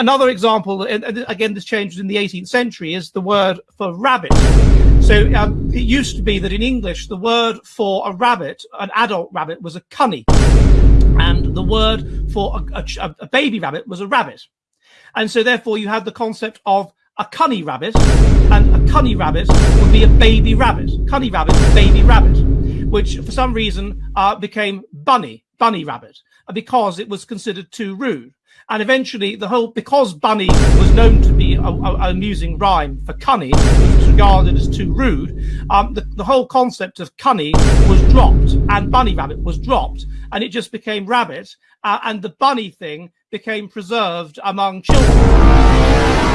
another example, and again, this changed in the 18th century, is the word for rabbit. So um, it used to be that in English, the word for a rabbit, an adult rabbit, was a cunny. And the word for a, a, a baby rabbit was a rabbit. And so therefore you had the concept of a cunny rabbit, and a cunny rabbit would be a baby rabbit. Cunny rabbit, baby rabbit, which for some reason uh, became bunny, bunny rabbit, because it was considered too rude. And eventually, the whole because bunny was known to be an amusing rhyme for cunny, which was regarded as too rude, um, the, the whole concept of cunny was dropped, and bunny rabbit was dropped, and it just became rabbit, uh, and the bunny thing became preserved among children.